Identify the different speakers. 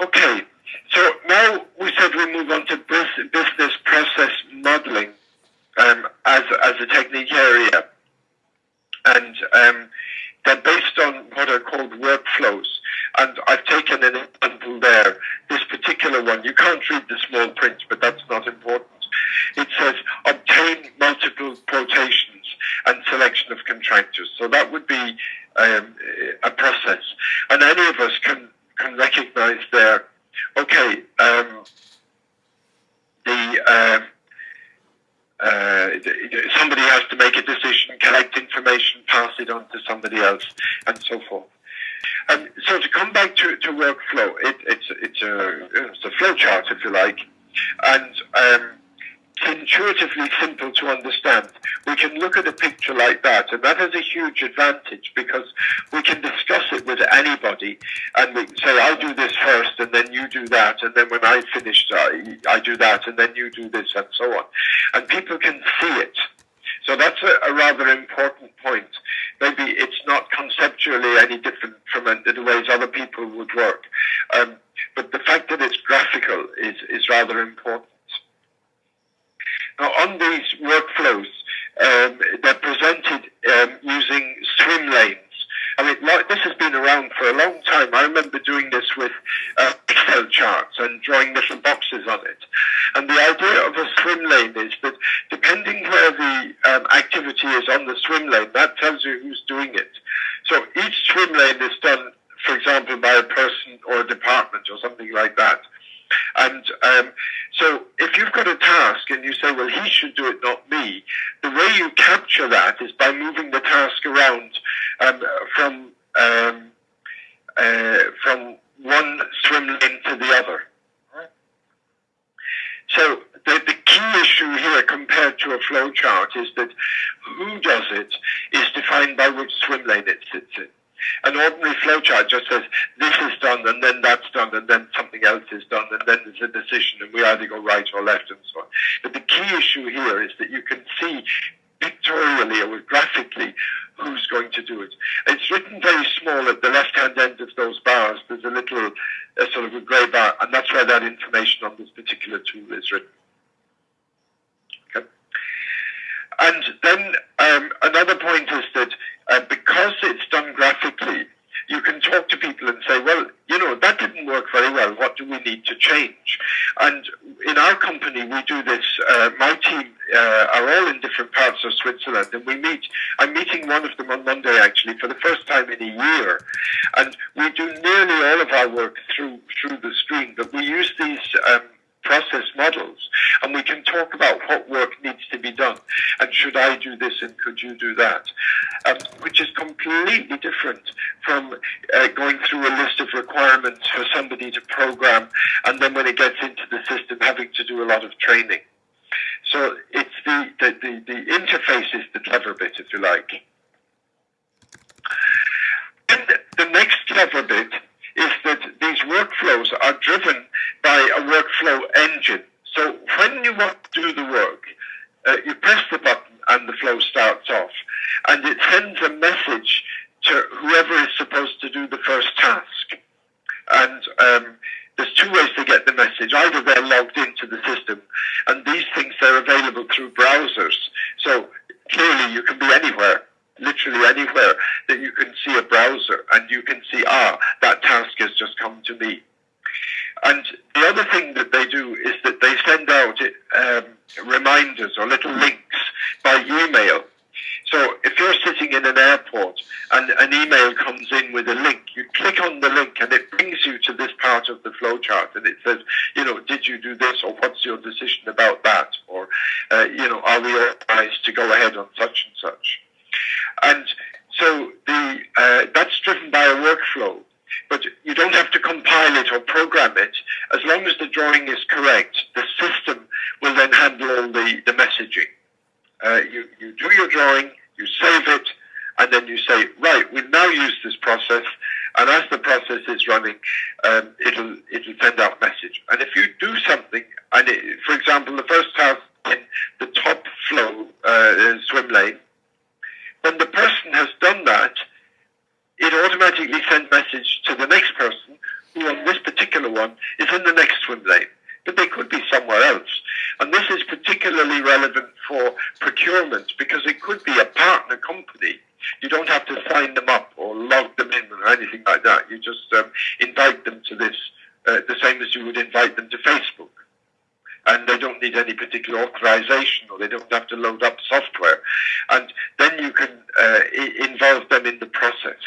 Speaker 1: Okay, so now we said we move on to business process modeling um, as, as a technique area. And um, they're based on what are called workflows. And I've taken an example there. This particular one, you can't read the small print, but that's not important. It says obtain multiple quotations and selection of contractors. So that would be um, a process. And any of us can, can recognize there, okay, um, the, um, uh, somebody has to make a decision, collect information, pass it on to somebody else, and so forth. Um, so to come back to, to workflow, it, it's, it's, a, it's a flow chart, if you like, and um, intuitively simple to understand. We can look at a picture like that, and that has a huge advantage because we can discuss it with anybody, and we say, "I'll do this first, and then you do that, and then when I finish, I, I do that, and then you do this, and so on." And people can see it. So that's a, a rather important point. Maybe it's not conceptually any different from the ways other people would work, um, but the fact that it's graphical is is rather important. Now, on these workflows, um, they're presented um, using swim lanes. I mean, like, this has been around for a long time. I remember doing this with uh, Excel charts and drawing little boxes on it. And the idea of a swim lane is that depending where the um, activity is on the swim lane, that tells you who's doing it. So each swim lane is done, for example, by a person or a department or something like that. And um, so if you've got a task and you say, well, he should do it, not me, the way you capture that is by moving the task around um, from um, uh, from one swim lane to the other. So the, the key issue here compared to a flow chart is that who does it is defined by which swim lane it sits in. An ordinary flowchart just says this is done and then that's done and then something else is done and then there's a decision and we either go right or left and so on. But the key issue here is that you can see pictorially or graphically who's going to do it. It's written very small at the left-hand end of those bars. There's a little a sort of a grey bar, and that's where that information on this particular tool is written. Okay. And then um, another point is that uh, because it's done graphically, you can talk to people and say, well, you know, that didn't work very well. What do we need to change? And in our company, we do this. Uh, my team uh, are all in different parts of Switzerland, and we meet. I'm meeting one of them on Monday, actually, for the first time in a year. And we do nearly all of our work through through the screen, but we use these um, process models and we can talk about what work needs to be done and should I do this and could you do that, um, which is completely different from uh, going through a list of requirements for somebody to program and then when it gets into the system having to do a lot of training. So it's the, the, the, the interface is the clever bit, if you like. And the next clever bit is that these workflows are driven by a workflow engine. So when you want to do the work, uh, you press the button and the flow starts off. And it sends a message to whoever is supposed to do the first task. And um, there's two ways to get the message. Either they're logged into the system, and these things are available through browsers. So clearly you can be anywhere literally anywhere that you can see a browser and you can see, ah, that task has just come to me. And the other thing that they do is that they send out um, reminders or little links by email. So if you're sitting in an airport and an email comes in with a link, you click on the link and it brings you to this part of the flowchart and it says, you know, did you do this or what's your decision about that? Or, uh, you know, are we authorized to go ahead on such and such? And so the, uh, that's driven by a workflow, but you don't have to compile it or program it. As long as the drawing is correct, the system will then handle all the, the messaging. Uh, you, you do your drawing, you save it, and then you say, right, we've now use this process, and as the process is running, um, it'll it'll send out message. And if you do something, and it, for example, the first task in the top flow uh, swim lane, when the person has done that, it automatically sends message to the next person who on this particular one relevant for procurement because it could be a partner company. You don't have to sign them up or log them in or anything like that. You just um, invite them to this, uh, the same as you would invite them to Facebook. And they don't need any particular authorization or they don't have to load up software. And then you can uh, involve them in the process.